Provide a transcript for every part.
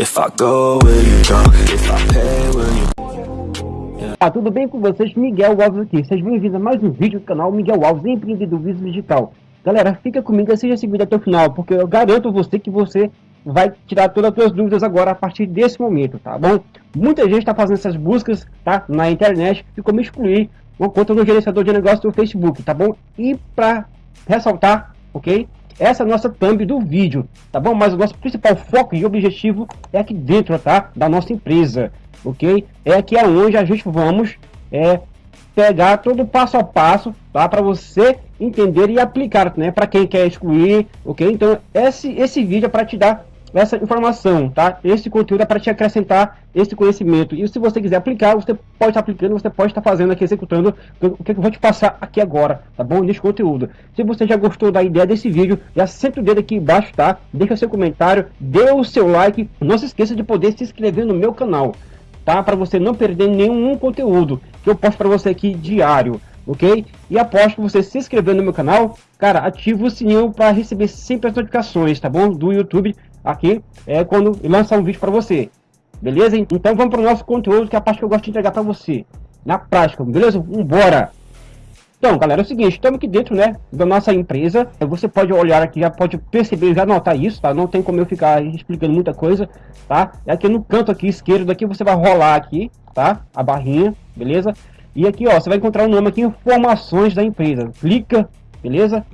If I go, will you? If I pay, will you... Ah, tudo bem com vocês? Miguel Alves aqui. Sejam bem-vindos a mais um vídeo do canal Miguel Alves, empreendedorismo digital. Galera, fica comigo e seja vídeo até o final, porque eu garanto você que você vai tirar todas as suas dúvidas agora a partir desse momento, tá bom? Muita gente está fazendo essas buscas, tá? Na internet e como excluir uma conta no gerenciador de negócio do Facebook, tá bom? E para ressaltar, ok? Essa é a nossa thumb do vídeo, tá bom? Mas o nosso principal foco e objetivo é aqui dentro, tá? Da nossa empresa, ok? É aqui aonde a gente vamos é, pegar todo passo a passo, tá? Para você entender e aplicar, né? Para quem quer excluir, ok? Então, esse, esse vídeo é para te dar essa informação, tá? Esse conteúdo é para te acrescentar esse conhecimento. E se você quiser aplicar, você pode estar aplicando, você pode estar fazendo aqui, executando o que eu vou te passar aqui agora, tá bom? Nesse conteúdo. Se você já gostou da ideia desse vídeo, já senta o dedo aqui embaixo, tá? Deixa seu comentário, dê o seu like. Não se esqueça de poder se inscrever no meu canal, tá? Para você não perder nenhum conteúdo que eu posto para você aqui diário ok? E após você se inscrever no meu canal, cara, ativa o sininho para receber sempre as notificações, tá bom? Do YouTube aqui é quando lançar um vídeo para você. Beleza? Então vamos para o nosso conteúdo, que é a parte que eu gosto de entregar para você. Na prática, beleza? Vambora! Então, galera, é o seguinte, estamos aqui dentro, né, da nossa empresa. Você pode olhar aqui, já pode perceber, já notar isso, tá? Não tem como eu ficar explicando muita coisa, tá? É aqui no canto aqui esquerdo, aqui você vai rolar aqui, tá? A barrinha, beleza? E aqui, ó, você vai encontrar o nome aqui, informações da empresa. Clica, beleza?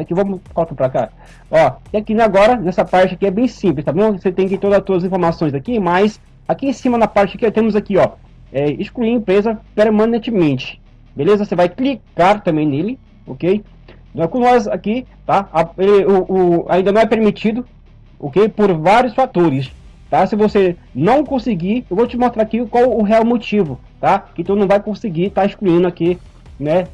Aqui vamos colocar para cá. Ó, e aqui agora, nessa parte aqui é bem simples, tá bom? Você tem que todas as suas informações aqui, mas aqui em cima na parte aqui temos aqui, ó, é, excluir empresa permanentemente. Beleza? Você vai clicar também nele, ok? Então, com nós aqui, tá? A, ele, o, o, ainda não é permitido, ok? Por vários fatores, tá? Se você não conseguir, eu vou te mostrar aqui qual o real motivo, tá? Que tu não vai conseguir estar tá excluindo aqui, né?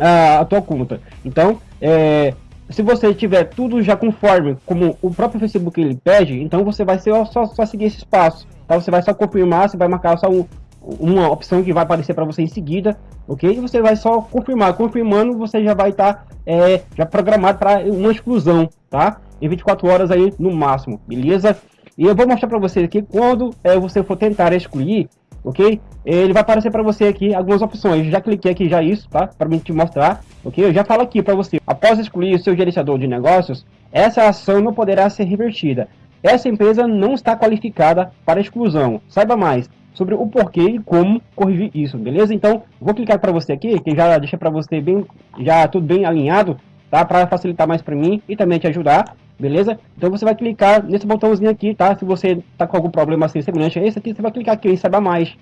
A, a tua conta. Então, é, se você tiver tudo já conforme como o próprio Facebook ele pede, então você vai ser só, só seguir esse passo. Tá? Você vai só confirmar, você vai marcar só um, uma opção que vai aparecer para você em seguida, ok? E você vai só confirmar. Confirmando, você já vai estar tá, é, já programado para uma exclusão, tá? Em 24 horas aí no máximo, beleza? E eu vou mostrar para você aqui quando é, você for tentar excluir, ok? Ele vai aparecer para você aqui algumas opções. Já cliquei aqui já isso, tá? Para mim te mostrar, ok? Eu já falo aqui para você. Após excluir o seu gerenciador de negócios, essa ação não poderá ser revertida. Essa empresa não está qualificada para exclusão. Saiba mais sobre o porquê e como corrigir isso, beleza? Então, vou clicar para você aqui, que já deixa para você bem, já tudo bem alinhado, tá? Para facilitar mais para mim e também te ajudar, beleza? Então você vai clicar nesse botãozinho aqui, tá? Se você tá com algum problema assim semelhante a esse aqui, você vai clicar aqui em saiba mais,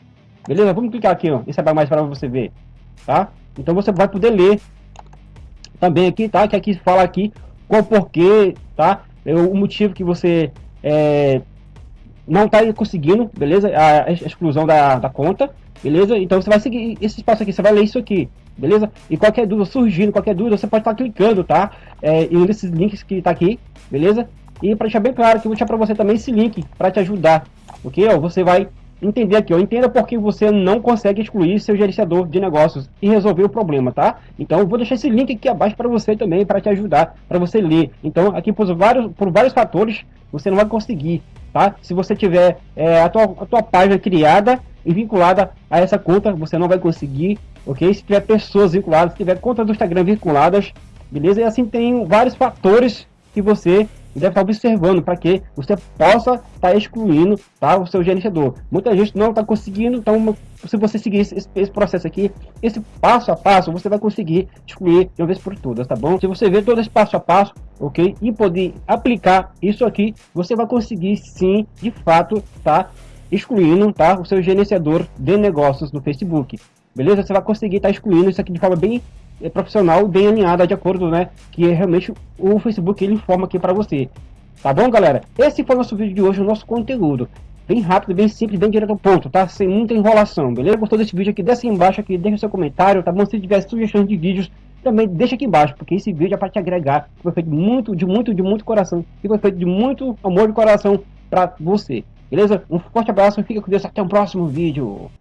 beleza? Vamos clicar aqui, ó, em saiba mais para você ver, tá? Então você vai poder ler também aqui, tá? Que aqui fala aqui qual porquê, tá? É o motivo que você é, não está conseguindo, beleza? A, a exclusão da, da conta, beleza? Então você vai seguir esse espaço aqui, você vai ler isso aqui, beleza? E qualquer dúvida surgindo, qualquer dúvida, você pode estar tá clicando, tá? É, em um desses links que está aqui, beleza? E para deixar bem claro que eu vou deixar para você também esse link para te ajudar, ok? Ó, você vai entender aqui, ó, entenda por que você não consegue excluir seu gerenciador de negócios e resolver o problema, tá? Então eu vou deixar esse link aqui abaixo para você também, para te ajudar, para você ler. Então aqui por vários, por vários fatores você não vai conseguir, tá? Se você tiver é, a, tua, a tua página criada e vinculada a essa conta, você não vai conseguir, ok? Se tiver pessoas vinculadas, se tiver contas do Instagram vinculadas, beleza? E assim tem vários fatores que você deve estar observando para que você possa estar tá excluindo tá, o seu gerenciador. Muita gente não está conseguindo, então se você seguir esse, esse, processo aqui, esse passo a passo, você vai conseguir excluir de uma vez por todas, tá bom? Se você ver todo esse passo a passo, ok? E poder aplicar isso aqui, você vai conseguir sim, de fato, tá excluindo tá, o seu gerenciador de negócios no Facebook. Beleza? Você vai conseguir estar tá excluindo isso aqui de forma bem é, profissional, bem alinhada, de acordo, né? Que é realmente o Facebook ele informa aqui para você. Tá bom, galera? Esse foi o nosso vídeo de hoje, o nosso conteúdo. Bem rápido, bem simples, bem direto ao ponto, tá? Sem muita enrolação, beleza? Gostou desse vídeo aqui? Desce embaixo aqui, deixa seu comentário, tá bom? Se tiver sugestões de vídeos, também deixa aqui embaixo, porque esse vídeo é para te agregar. Foi feito muito, de muito, de muito coração. E foi feito de muito amor de coração para você. Beleza? Um forte abraço, fica com Deus, até o próximo vídeo.